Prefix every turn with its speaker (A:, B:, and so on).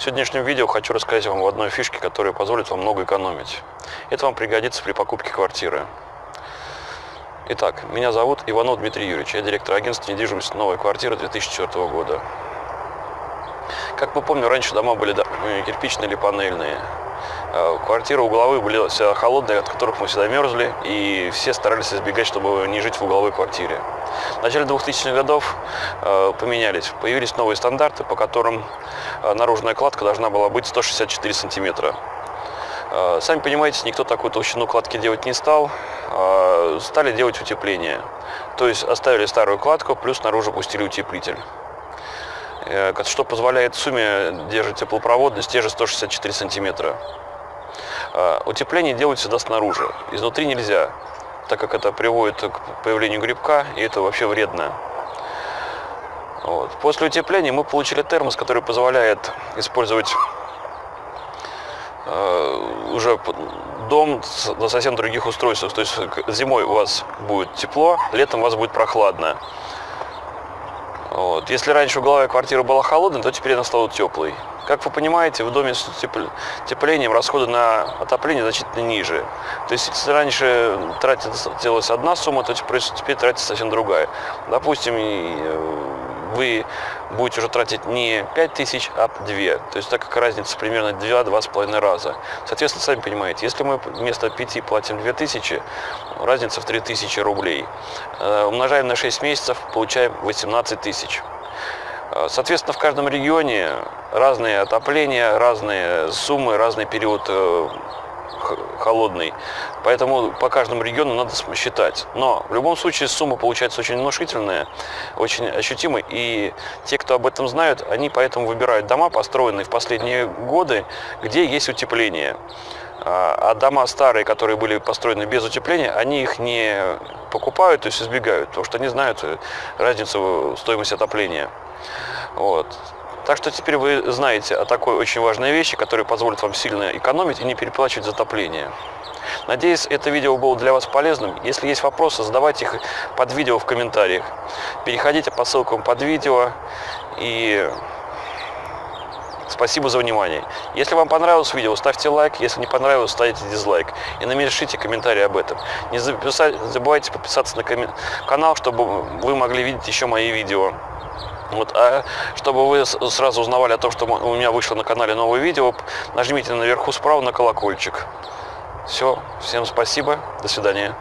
A: В сегодняшнем видео хочу рассказать вам об одной фишке, которая позволит вам много экономить. Это вам пригодится при покупке квартиры. Итак, меня зовут Иванов Дмитрий Юрьевич, я директор агентства недвижимости «Новая квартира» 2004 года. Как мы помним, раньше дома были кирпичные или панельные. А квартиры угловые были всегда холодные, от которых мы всегда мерзли, и все старались избегать, чтобы не жить в угловой квартире. В начале 2000-х годов э, поменялись, появились новые стандарты, по которым э, наружная кладка должна была быть 164 сантиметра. Э, сами понимаете, никто такую толщину кладки делать не стал, э, стали делать утепление. То есть оставили старую кладку, плюс снаружи пустили утеплитель э, что позволяет сумме держать теплопроводность те же 164 сантиметра. Э, утепление делают всегда снаружи, изнутри нельзя, так как это приводит к появлению грибка, и это вообще вредно. Вот. После утепления мы получили термос, который позволяет использовать э, уже дом на совсем других устройствах. То есть зимой у вас будет тепло, летом у вас будет прохладно. Вот. Если раньше угловая квартира была холодной, то теперь она стала теплой. Как вы понимаете, в доме с утеплением расходы на отопление значительно ниже. То есть, если раньше тратилась одна сумма, то теперь тратится совсем другая. Допустим, э, вы будете уже тратить не 5 тысяч, а 2. То есть так как разница примерно 2-2,5 раза. Соответственно, сами понимаете, если мы вместо 5 платим 2 тысячи, разница в 3 тысячи рублей. Э, умножаем на 6 месяцев, получаем 18 тысяч. Э, соответственно, в каждом регионе разные отопления, разные суммы, разный период э, холодный. Поэтому по каждому региону надо считать. Но в любом случае сумма получается очень внушительная, очень ощутимая. И те, кто об этом знают, они поэтому выбирают дома, построенные в последние годы, где есть утепление. А, а дома старые, которые были построены без утепления, они их не покупают, то есть избегают, потому что они знают разницу стоимости отопления. Вот. Так что теперь вы знаете о такой очень важной вещи, которая позволит вам сильно экономить и не переплачивать затопление. Надеюсь, это видео было для вас полезным. Если есть вопросы, задавайте их под видео в комментариях. Переходите по ссылкам под видео. И спасибо за внимание. Если вам понравилось видео, ставьте лайк. Если не понравилось, ставите дизлайк. И напишите комментарий об этом. Не забывайте подписаться на канал, чтобы вы могли видеть еще мои видео. Вот, а чтобы вы сразу узнавали о том, что у меня вышло на канале новое видео, нажмите наверху справа на колокольчик. Все, всем спасибо, до свидания.